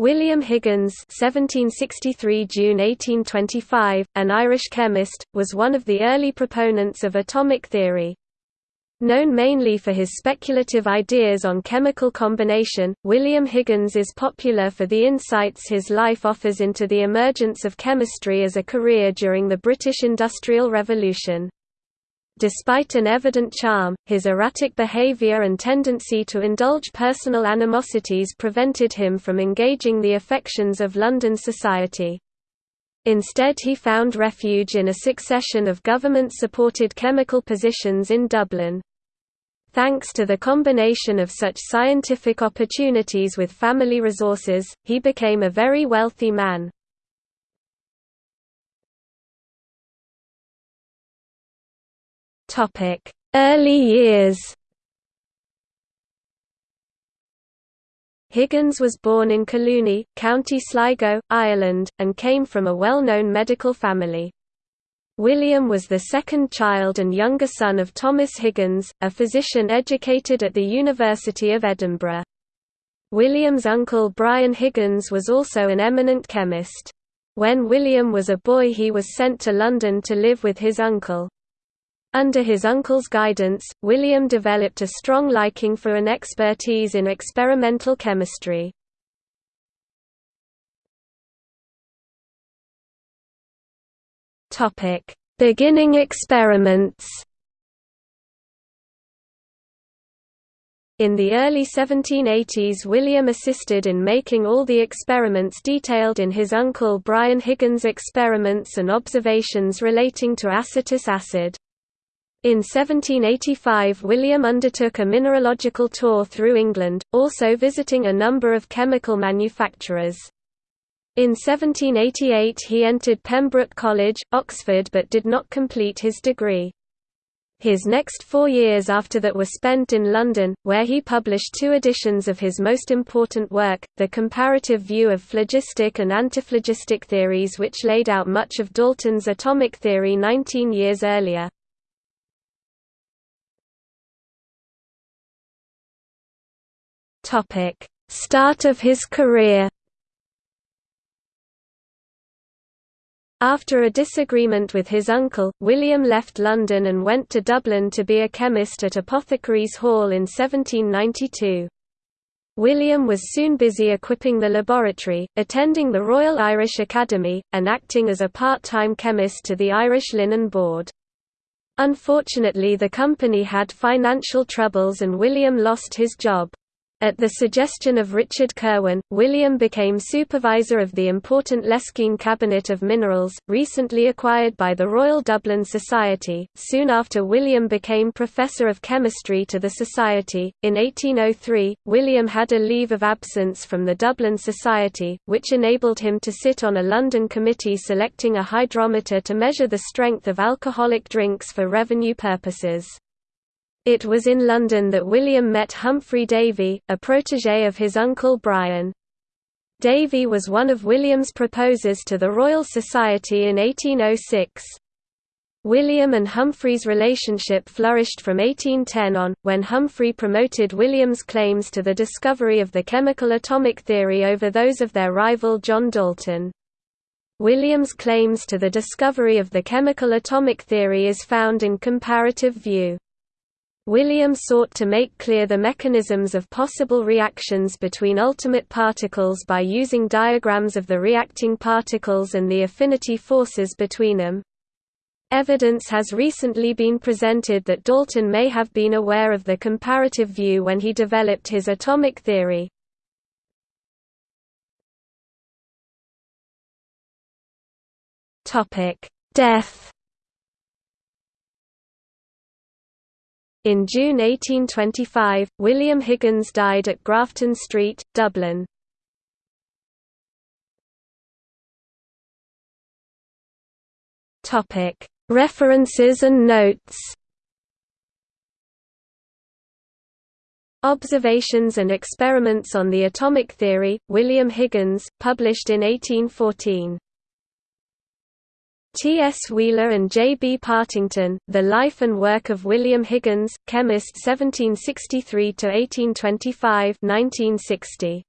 William Higgins (1763 June 1825), an Irish chemist, was one of the early proponents of atomic theory. Known mainly for his speculative ideas on chemical combination, William Higgins is popular for the insights his life offers into the emergence of chemistry as a career during the British Industrial Revolution. Despite an evident charm, his erratic behavior and tendency to indulge personal animosities prevented him from engaging the affections of London society. Instead he found refuge in a succession of government-supported chemical positions in Dublin. Thanks to the combination of such scientific opportunities with family resources, he became a very wealthy man. Topic: Early years. Higgins was born in Collooney, County Sligo, Ireland, and came from a well-known medical family. William was the second child and younger son of Thomas Higgins, a physician educated at the University of Edinburgh. William's uncle Brian Higgins was also an eminent chemist. When William was a boy he was sent to London to live with his uncle. Under his uncle's guidance, William developed a strong liking for an expertise in experimental chemistry. Beginning experiments. In the early 1780s William assisted in making all the experiments detailed in his uncle Brian Higgins' experiments and observations relating to acetic acid. In 1785 William undertook a mineralogical tour through England, also visiting a number of chemical manufacturers. In 1788 he entered Pembroke College, Oxford but did not complete his degree. His next four years after that were spent in London, where he published two editions of his most important work, The Comparative View of Phlogistic and Antiphlogistic Theories which laid out much of Dalton's atomic theory 19 years earlier. Topic: Start of his career. After a disagreement with his uncle, William left London and went to Dublin to be a chemist at Apothecaries Hall in 1792. William was soon busy equipping the laboratory, attending the Royal Irish Academy, and acting as a part-time chemist to the Irish Linen Board. Unfortunately the company had financial troubles and William lost his job. At the suggestion of Richard Kirwan, William became supervisor of the important Leskean Cabinet of Minerals, recently acquired by the Royal Dublin Society. Soon after William became professor of chemistry to the Society, in 1803, William had a leave of absence from the Dublin Society, which enabled him to sit on a London committee selecting a hydrometer to measure the strength of alcoholic drinks for revenue purposes. It was in London that William met Humphry Davy, a protégé of his uncle Brian. Davy was one of William's proposers to the Royal Society in 1806. William and Humphry's relationship flourished from 1810 on, when Humphry promoted William's claims to the discovery of the chemical atomic theory over those of their rival John Dalton. William's claims to the discovery of the chemical atomic theory is found in Comparative View. William sought to make clear the mechanisms of possible reactions between ultimate particles by using diagrams of the reacting particles and the affinity forces between them. Evidence has recently been presented that Dalton may have been aware of the comparative view when he developed his atomic theory. Death In June 1825, William Higgins died at Grafton Street, Dublin. References and notes Observations and Experiments on the Atomic Theory, William Higgins, published in 1814 T. S. Wheeler and J. B. Partington, The Life and Work of William Higgins, Chemist 1763–1825 1960.